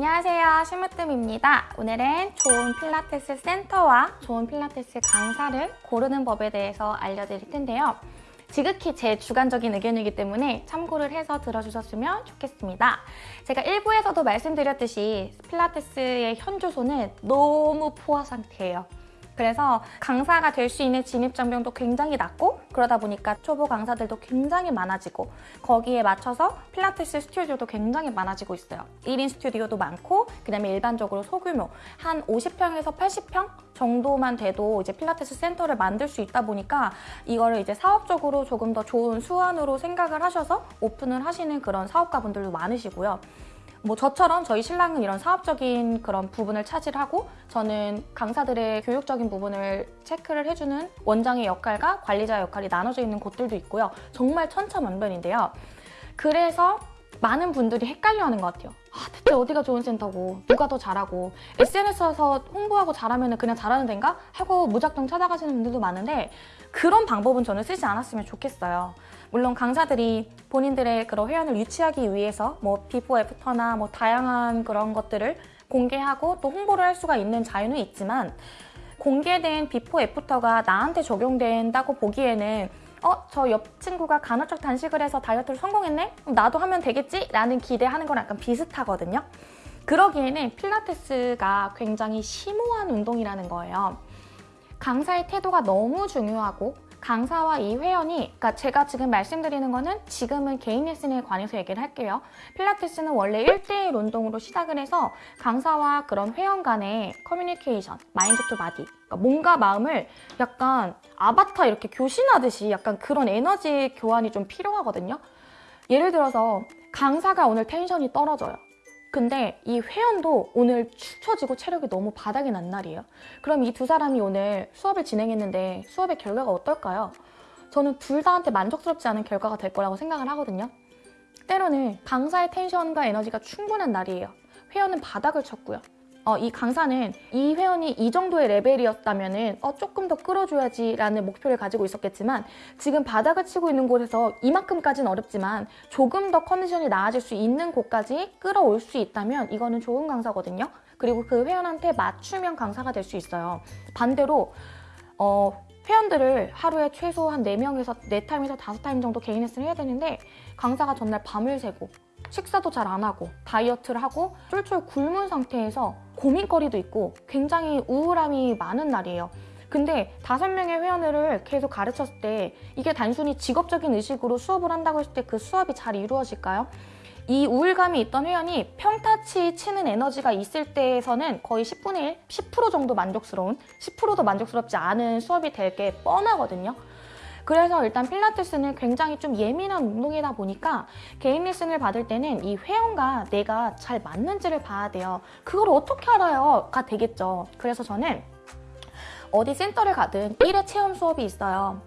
안녕하세요. 심으뜸입니다. 오늘은 좋은 필라테스 센터와 좋은 필라테스 강사를 고르는 법에 대해서 알려드릴 텐데요. 지극히 제 주관적인 의견이기 때문에 참고를 해서 들어주셨으면 좋겠습니다. 제가 1부에서도 말씀드렸듯이 필라테스의 현주소는 너무 포화 상태예요. 그래서 강사가 될 수 있는 진입장벽도 굉장히 낮고 그러다 보니까 초보 강사들도 굉장히 많아지고 거기에 맞춰서 필라테스 스튜디오도 굉장히 많아지고 있어요. 1인 스튜디오도 많고 그다음에 일반적으로 소규모 한 50평에서 80평 정도만 돼도 이제 필라테스 센터를 만들 수 있다 보니까 이거를 이제 사업적으로 조금 더 좋은 수완으로 생각을 하셔서 오픈을 하시는 그런 사업가분들도 많으시고요. 뭐 저처럼 저희 신랑은 이런 사업적인 그런 부분을 차지하고 저는 강사들의 교육적인 부분을 체크를 해주는 원장의 역할과 관리자 역할이 나눠져 있는 곳들도 있고요. 정말 천차만별인데요. 그래서 많은 분들이 헷갈려하는 것 같아요. 아, 대체 어디가 좋은 센터고 누가 더 잘하고 SNS에서 홍보하고 잘하면 그냥 잘하는 데인가? 하고 무작정 찾아가시는 분들도 많은데 그런 방법은 저는 쓰지 않았으면 좋겠어요. 물론 강사들이 본인들의 그런 회원을 유치하기 위해서 뭐 비포 애프터나 뭐 다양한 그런 것들을 공개하고 또 홍보를 할 수가 있는 자유는 있지만 공개된 비포 애프터가 나한테 적용된다고 보기에는 어? 저 옆 친구가 간헐적 단식을 해서 다이어트를 성공했네? 나도 하면 되겠지? 라는 기대하는 거랑 약간 비슷하거든요. 그러기에는 필라테스가 굉장히 심오한 운동이라는 거예요. 강사의 태도가 너무 중요하고 강사와 이 회원이 그러니까 제가 지금 말씀드리는 거는 지금은 개인 레슨에 관해서 얘기를 할게요. 필라테스는 원래 1대1 운동으로 시작을 해서 강사와 그런 회원 간의 커뮤니케이션, mind to body 그러니까 몸과 마음을 약간 아바타 이렇게 교신하듯이 약간 그런 에너지 교환이 좀 필요하거든요. 예를 들어서 강사가 오늘 텐션이 떨어져요. 근데 이 회원도 오늘 축 처지고 체력이 너무 바닥이 난 날이에요. 그럼 이 두 사람이 오늘 수업을 진행했는데 수업의 결과가 어떨까요? 저는 둘 다한테 만족스럽지 않은 결과가 될 거라고 생각을 하거든요. 때로는 강사의 텐션과 에너지가 충분한 날이에요. 회원은 바닥을 쳤고요. 어, 이 강사는 이 회원이 이 정도의 레벨이었다면 어, 조금 더 끌어줘야지 라는 목표를 가지고 있었겠지만 지금 바닥을 치고 있는 곳에서 이만큼까지는 어렵지만 조금 더 컨디션이 나아질 수 있는 곳까지 끌어올 수 있다면 이거는 좋은 강사거든요. 그리고 그 회원한테 맞춤형 강사가 될 수 있어요. 반대로 어, 회원들을 하루에 최소 한 4명에서 4타임에서 5타임 정도 개인 레슨을 해야 되는데 강사가 전날 밤을 새고 식사도 잘 안 하고 다이어트를 하고 쫄쫄 굶은 상태에서 고민거리도 있고 굉장히 우울함이 많은 날이에요. 근데 다섯 명의 회원을 계속 가르쳤을 때 이게 단순히 직업적인 의식으로 수업을 한다고 했을 때 그 수업이 잘 이루어질까요? 이 우울감이 있던 회원이 평타치 치는 에너지가 있을 때에서는 거의 10분의 1, 10% 정도 만족스러운 10%도 만족스럽지 않은 수업이 될 게 뻔하거든요. 그래서 일단 필라테스는 굉장히 좀 예민한 운동이다 보니까 개인 레슨을 받을 때는 이 회원과 내가 잘 맞는지를 봐야 돼요. 그걸 어떻게 알아요? 가 되겠죠. 그래서 저는 어디 센터를 가든 1회 체험 수업이 있어요.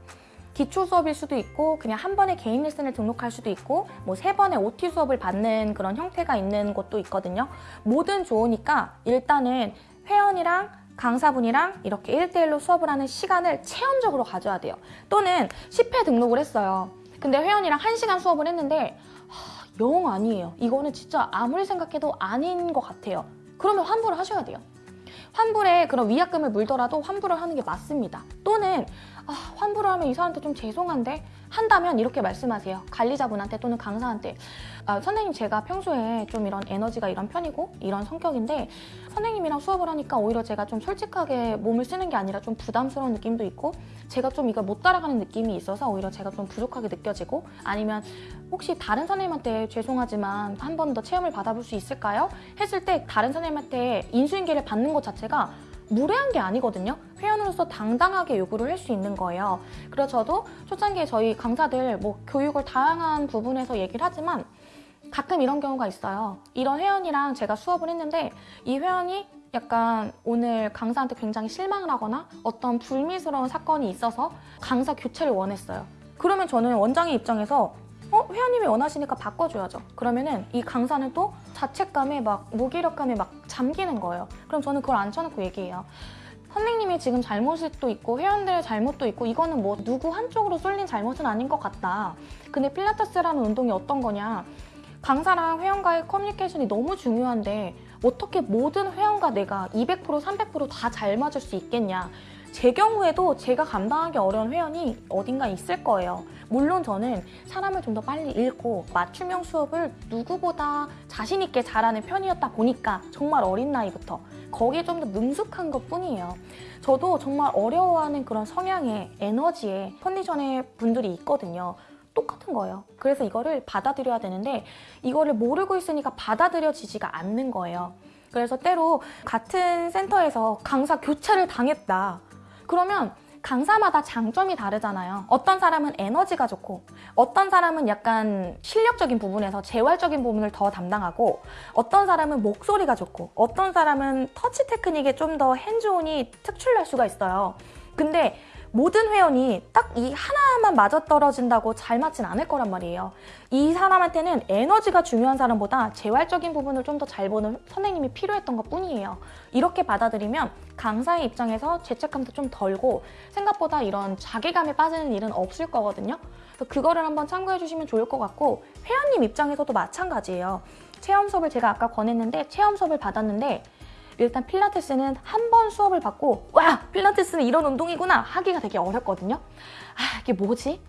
기초 수업일 수도 있고 그냥 한 번에 개인 레슨을 등록할 수도 있고 뭐 세 번의 OT 수업을 받는 그런 형태가 있는 곳도 있거든요. 뭐든 좋으니까 일단은 회원이랑 강사분이랑 이렇게 1대1로 수업을 하는 시간을 체험적으로 가져야 돼요. 또는 10회 등록을 했어요. 근데 회원이랑 1시간 수업을 했는데 하, 영 아니에요. 이거는 진짜 아무리 생각해도 아닌 것 같아요. 그러면 환불을 하셔야 돼요. 환불에 그런 위약금을 물더라도 환불을 하는 게 맞습니다. 또는 아, 환불을 하면 이 사람한테 좀 죄송한데 한다면 이렇게 말씀하세요. 관리자분한테 또는 강사한테 아, 선생님 제가 평소에 좀 이런 에너지가 이런 편이고 이런 성격인데 선생님이랑 수업을 하니까 오히려 제가 좀 솔직하게 몸을 쓰는 게 아니라 좀 부담스러운 느낌도 있고 제가 좀 이걸 못 따라가는 느낌이 있어서 오히려 제가 좀 부족하게 느껴지고 아니면 혹시 다른 선생님한테 죄송하지만 한 번 더 체험을 받아볼 수 있을까요? 했을 때 다른 선생님한테 인수인계를 받는 것 자체가 무례한 게 아니거든요. 회원으로서 당당하게 요구를 할 수 있는 거예요. 그래서 저도 초창기에 저희 강사들 뭐 교육을 다양한 부분에서 얘기를 하지만 가끔 이런 경우가 있어요. 이런 회원이랑 제가 수업을 했는데 이 회원이 약간 오늘 강사한테 굉장히 실망을 하거나 어떤 불미스러운 사건이 있어서 강사 교체를 원했어요. 그러면 저는 원장의 입장에서 어? 회원님이 원하시니까 바꿔줘야죠. 그러면은 이 강사는 또 자책감에 막 무기력감에 막 잠기는 거예요. 그럼 저는 그걸 앉혀놓고 얘기해요. 선생님이 지금 잘못도 있고 회원들의 잘못도 있고 이거는 뭐 누구 한쪽으로 쏠린 잘못은 아닌 것 같다. 근데 필라테스라는 운동이 어떤 거냐. 강사랑 회원과의 커뮤니케이션이 너무 중요한데 어떻게 모든 회원과 내가 200% 300%다 잘 맞을 수 있겠냐 제 경우에도 제가 감당하기 어려운 회원이 어딘가 있을 거예요. 물론 저는 사람을 좀 더 빨리 읽고 맞춤형 수업을 누구보다 자신 있게 잘하는 편이었다 보니까 정말 어린 나이부터 거기에 좀 더 능숙한 것 뿐이에요. 저도 정말 어려워하는 그런 성향의 에너지의 컨디션의 분들이 있거든요. 똑같은 거예요. 그래서 이거를 받아들여야 되는데 이거를 모르고 있으니까 받아들여지지가 않는 거예요. 그래서 때로 같은 센터에서 강사 교체를 당했다. 그러면 강사마다 장점이 다르잖아요. 어떤 사람은 에너지가 좋고 어떤 사람은 약간 실력적인 부분에서 재활적인 부분을 더 담당하고 어떤 사람은 목소리가 좋고 어떤 사람은 터치 테크닉에 좀 더 핸즈온이 특출날 수가 있어요. 근데 모든 회원이 딱 이 하나만 맞아떨어진다고 잘 맞진 않을 거란 말이에요. 이 사람한테는 에너지가 중요한 사람보다 재활적인 부분을 좀 더 잘 보는 선생님이 필요했던 것 뿐이에요. 이렇게 받아들이면 강사의 입장에서 죄책감도 좀 덜고 생각보다 이런 자괴감에 빠지는 일은 없을 거거든요. 그래서 그거를 한번 참고해 주시면 좋을 것 같고 회원님 입장에서도 마찬가지예요. 체험 수업을 제가 아까 권했는데 체험 수업을 받았는데 일단 필라테스는 한 번 수업을 받고 와 필라테스는 이런 운동이구나 하기가 되게 어렵거든요. 아 이게 뭐지?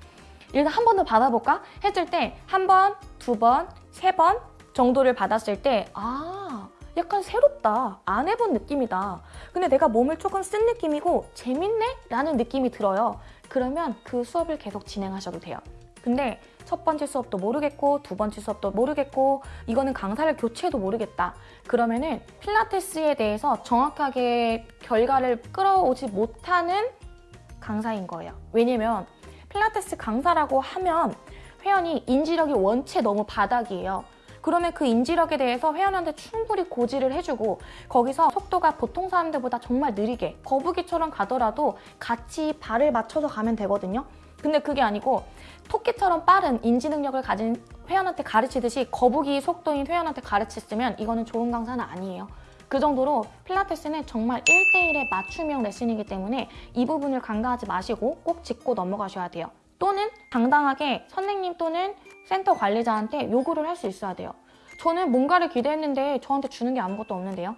일단 한 번 더 받아볼까? 했을 때 한 번, 두 번, 세 번 정도를 받았을 때 아 약간 새롭다. 안 해본 느낌이다. 근데 내가 몸을 조금 쓴 느낌이고 재밌네? 라는 느낌이 들어요. 그러면 그 수업을 계속 진행하셔도 돼요. 근데 첫 번째 수업도 모르겠고 두 번째 수업도 모르겠고 이거는 강사를 교체해도 모르겠다. 그러면은 필라테스에 대해서 정확하게 결과를 끌어오지 못하는 강사인 거예요. 왜냐면 필라테스 강사라고 하면 회원이 인지력이 원체 너무 바닥이에요. 그러면 그 인지력에 대해서 회원한테 충분히 고지를 해주고 거기서 속도가 보통 사람들보다 정말 느리게 거북이처럼 가더라도 같이 발을 맞춰서 가면 되거든요. 근데 그게 아니고 토끼처럼 빠른 인지 능력을 가진 회원한테 가르치듯이 거북이 속도인 회원한테 가르쳤으면 이거는 좋은 강사는 아니에요. 그 정도로 필라테스는 정말 1대1의 맞춤형 레슨이기 때문에 이 부분을 간과하지 마시고 꼭 짚고 넘어가셔야 돼요. 또는 당당하게 선생님 또는 센터 관리자한테 요구를 할 수 있어야 돼요. 저는 뭔가를 기대했는데 저한테 주는 게 아무것도 없는데요.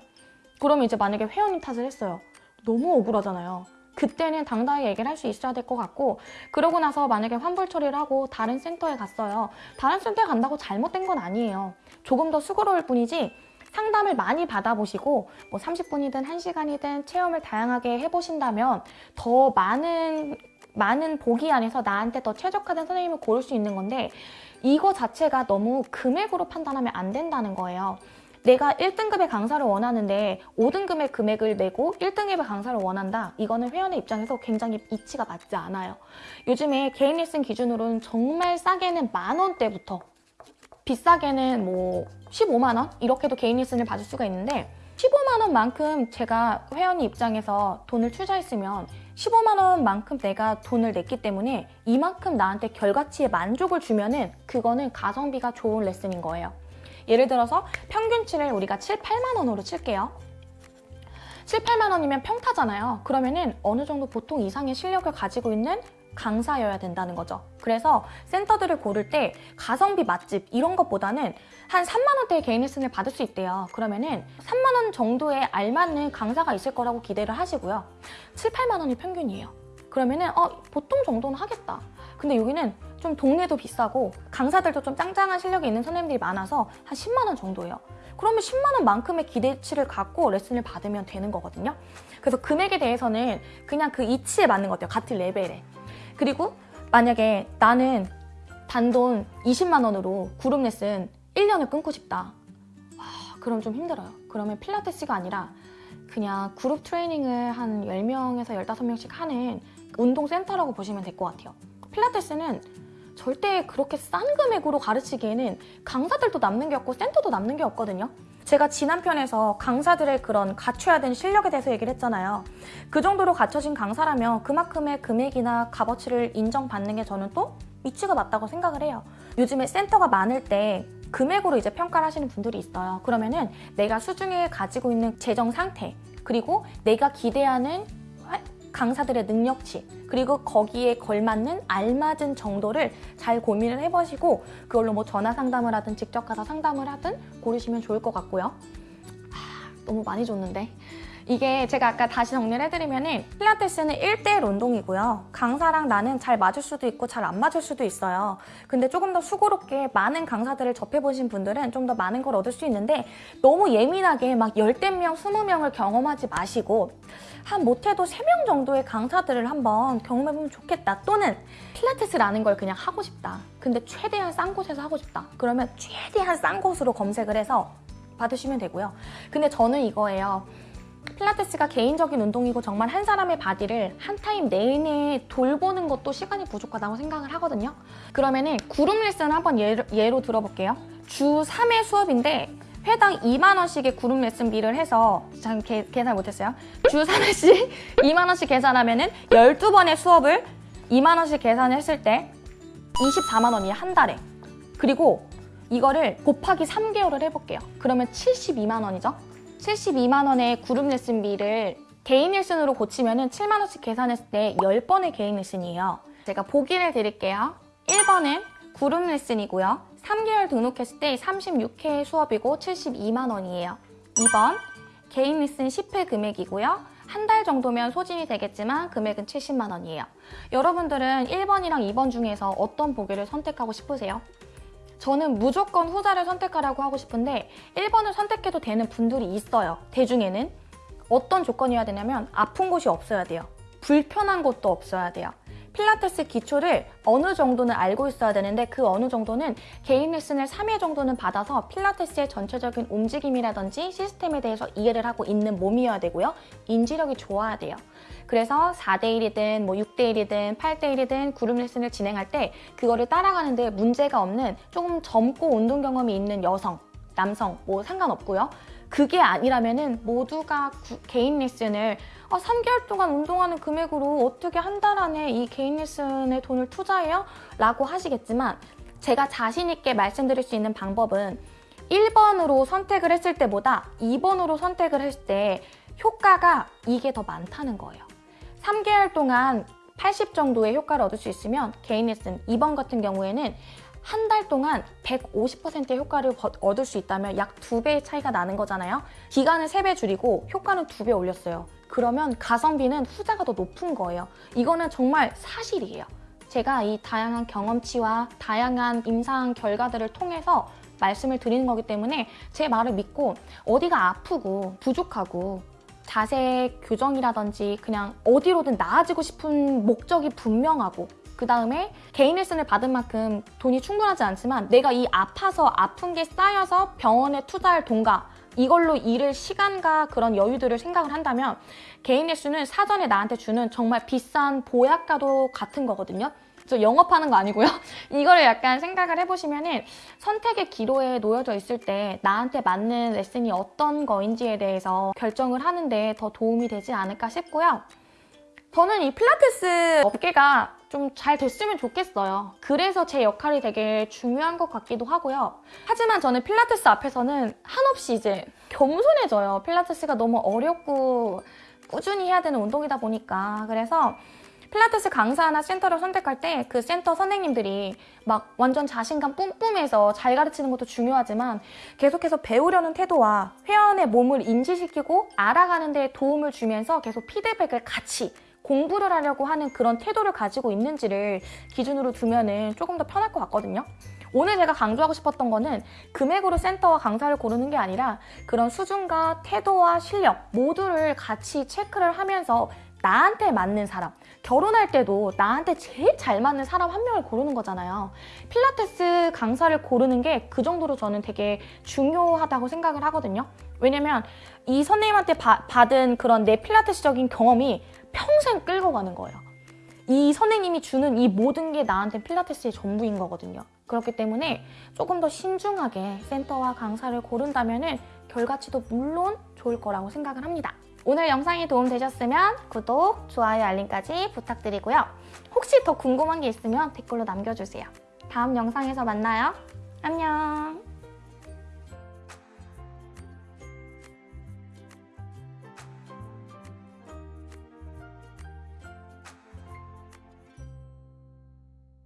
그러면 이제 만약에 회원님 탓을 했어요. 너무 억울하잖아요. 그때는 당당하게 얘기를 할 수 있어야 될 것 같고 그러고 나서 만약에 환불 처리를 하고 다른 센터에 갔어요. 다른 센터에 간다고 잘못된 건 아니에요. 조금 더 수고로울 뿐이지 상담을 많이 받아보시고 뭐 30분이든 1시간이든 체험을 다양하게 해보신다면 더 많은 많은 보기 안에서 나한테 더 최적화된 선생님을 고를 수 있는 건데 이거 자체가 너무 금액으로 판단하면 안 된다는 거예요. 내가 1등급의 강사를 원하는데 5등급의 금액을 내고 1등급의 강사를 원한다. 이거는 회원의 입장에서 굉장히 이치가 맞지 않아요. 요즘에 개인 레슨 기준으로는 정말 싸게는 만 원대부터 비싸게는 뭐 15만 원 이렇게도 개인 레슨을 받을 수가 있는데 15만 원만큼 제가 회원의 입장에서 돈을 투자했으면 15만 원만큼 내가 돈을 냈기 때문에 이만큼 나한테 결과치에 만족을 주면은 그거는 가성비가 좋은 레슨인 거예요. 예를 들어서 평균치를 우리가 7, 8만 원으로 칠게요. 7, 8만 원이면 평타잖아요. 그러면은 어느 정도 보통 이상의 실력을 가지고 있는 강사여야 된다는 거죠. 그래서 센터들을 고를 때 가성비 맛집 이런 것보다는 한 3만 원대의 개인 레슨을 받을 수 있대요. 그러면은 3만 원 정도에 알맞는 강사가 있을 거라고 기대를 하시고요. 7, 8만 원이 평균이에요. 그러면은 어 보통 정도는 하겠다. 근데 여기는 좀 동네도 비싸고 강사들도 좀 짱짱한 실력이 있는 선생님들이 많아서 한 10만 원 정도예요. 그러면 10만 원 만큼의 기대치를 갖고 레슨을 받으면 되는 거거든요. 그래서 금액에 대해서는 그냥 그 이치에 맞는 것 같아요. 같은 레벨에. 그리고 만약에 나는 단돈 20만 원으로 그룹 레슨 1년을 끊고 싶다. 아, 그럼 좀 힘들어요. 그러면 필라테스가 아니라 그냥 그룹 트레이닝을 한 10명에서 15명씩 하는 운동센터라고 보시면 될 것 같아요. 필라테스는 절대 그렇게 싼 금액으로 가르치기에는 강사들도 남는 게 없고 센터도 남는 게 없거든요. 제가 지난 편에서 강사들의 그런 갖춰야 되는 실력에 대해서 얘기를 했잖아요. 그 정도로 갖춰진 강사라면 그만큼의 금액이나 값어치를 인정받는 게 저는 또 위치가 맞다고 생각을 해요. 요즘에 센터가 많을 때 금액으로 이제 평가를 하시는 분들이 있어요. 그러면은 내가 수중에 가지고 있는 재정 상태 그리고 내가 기대하는 강사들의 능력치 그리고 거기에 걸맞는 알맞은 정도를 잘 고민을 해보시고 그걸로 뭐 전화 상담을 하든 직접 가서 상담을 하든 고르시면 좋을 것 같고요. 아, 너무 많이 줬는데. 이게 제가 아까 다시 정리를 해드리면은 필라테스는 1대1 운동이고요. 강사랑 나는 잘 맞을 수도 있고 잘 안 맞을 수도 있어요. 근데 조금 더 수고롭게 많은 강사들을 접해보신 분들은 좀 더 많은 걸 얻을 수 있는데 너무 예민하게 막 열댓 명, 스무 명을 경험하지 마시고 한 못해도 세명 정도의 강사들을 한번 경험해보면 좋겠다. 또는 필라테스라는 걸 그냥 하고 싶다. 근데 최대한 싼 곳에서 하고 싶다. 그러면 최대한 싼 곳으로 검색을 해서 받으시면 되고요. 근데 저는 이거예요. 필라테스가 개인적인 운동이고 정말 한 사람의 body를 한 타임 내내 돌보는 것도 시간이 부족하다고 생각을 하거든요. 그러면은 그룹 레슨 한번 예로, 예로 들어볼게요. 주 3회 수업인데 회당 2만 원씩의 그룹 레슨비를 해서 참 계, 계산 못했어요. 주 3회씩 2만 원씩 계산하면 은 12번의 수업을 2만 원씩 계산했을 때 24만 원이에요, 한 달에. 그리고 이거를 곱하기 3개월을 해볼게요. 그러면 72만 원이죠. 72만 원의 그룹 레슨비를 개인 레슨으로 고치면 7만 원씩 계산했을 때 10번의 개인 레슨이에요. 제가 보기를 드릴게요. 1번은 그룹 레슨이고요. 3개월 등록했을 때 36회 수업이고 72만 원이에요. 2번 개인 레슨 10회 금액이고요. 한 달 정도면 소진이 되겠지만 금액은 70만 원이에요. 여러분들은 1번이랑 2번 중에서 어떤 보기를 선택하고 싶으세요? 저는 무조건 후자를 선택하라고 하고 싶은데 1번을 선택해도 되는 분들이 있어요. 대중에는. 어떤 조건이어야 되냐면 아픈 곳이 없어야 돼요. 불편한 곳도 없어야 돼요. 필라테스 기초를 어느 정도는 알고 있어야 되는데 그 어느 정도는 개인 레슨을 3회 정도는 받아서 필라테스의 전체적인 움직임이라든지 시스템에 대해서 이해를 하고 있는 몸이어야 되고요. 인지력이 좋아야 돼요. 그래서 4대1이든 뭐 6대1이든 8대1이든 그룹 레슨을 진행할 때 그거를 따라가는데 문제가 없는 조금 젊고 운동 경험이 있는 여성, 남성 뭐 상관없고요. 그게 아니라면 은 모두가 구, 개인 레슨을 아, 3개월 동안 운동하는 금액으로 어떻게 한 달 안에 이 개인 레슨에 돈을 투자해요? 라고 하시겠지만 제가 자신 있게 말씀드릴 수 있는 방법은 1번으로 선택을 했을 때보다 2번으로 선택을 했을 때 효과가 이게 더 많다는 거예요. 3개월 동안 80 정도의 효과를 얻을 수 있으면 개인 레슨 2번 같은 경우에는 한 달 동안 150%의 효과를 얻을 수 있다면 약 2배의 차이가 나는 거잖아요. 기간을 3배 줄이고 효과는 2배 올렸어요. 그러면 가성비는 후자가 더 높은 거예요. 이거는 정말 사실이에요. 제가 이 다양한 경험치와 다양한 임상 결과들을 통해서 말씀을 드리는 거기 때문에 제 말을 믿고 어디가 아프고 부족하고 자세 교정이라든지 그냥 어디로든 나아지고 싶은 목적이 분명하고 그 다음에 개인 레슨을 받은 만큼 돈이 충분하지 않지만 내가 이 아파서 아픈 게 쌓여서 병원에 투자할 돈과 이걸로 일을 시간과 그런 여유들을 생각을 한다면 개인 레슨은 사전에 나한테 주는 정말 비싼 보약과도 같은 거거든요. 저 영업하는 거 아니고요. 이거를 약간 생각을 해보시면 은 선택의 기로에 놓여져 있을 때 나한테 맞는 레슨이 어떤 거인지에 대해서 결정을 하는데 더 도움이 되지 않을까 싶고요. 저는 이 필라테스 업계가 좀 잘 됐으면 좋겠어요. 그래서 제 역할이 되게 중요한 것 같기도 하고요. 하지만 저는 필라테스 앞에서는 한없이 이제 겸손해져요. 필라테스가 너무 어렵고 꾸준히 해야 되는 운동이다 보니까. 그래서 필라테스 강사나 센터를 선택할 때 그 센터 선생님들이 막 완전 자신감 뿜뿜해서 잘 가르치는 것도 중요하지만 계속해서 배우려는 태도와 회원의 몸을 인지시키고 알아가는 데 도움을 주면서 계속 피드백을 같이 공부를 하려고 하는 그런 태도를 가지고 있는지를 기준으로 두면 조금 더 편할 것 같거든요. 오늘 제가 강조하고 싶었던 거는 금액으로 센터와 강사를 고르는 게 아니라 그런 수준과 태도와 실력 모두를 같이 체크를 하면서 나한테 맞는 사람. 결혼할 때도 나한테 제일 잘 맞는 사람 한 명을 고르는 거잖아요. 필라테스 강사를 고르는 게 그 정도로 저는 되게 중요하다고 생각을 하거든요. 왜냐면 이 선생님한테 바, 받은 그런 내 필라테스적인 경험이 평생 끌고 가는 거예요. 이 선생님이 주는 이 모든 게 나한테 필라테스의 전부인 거거든요. 그렇기 때문에 조금 더 신중하게 센터와 강사를 고른다면 결과치도 물론 좋을 거라고 생각을 합니다 오늘 영상이 도움되셨으면 구독, 좋아요, 알림까지 부탁드리고요. 혹시 더 궁금한 게 있으면 댓글로 남겨주세요. 다음 영상에서 만나요. 안녕!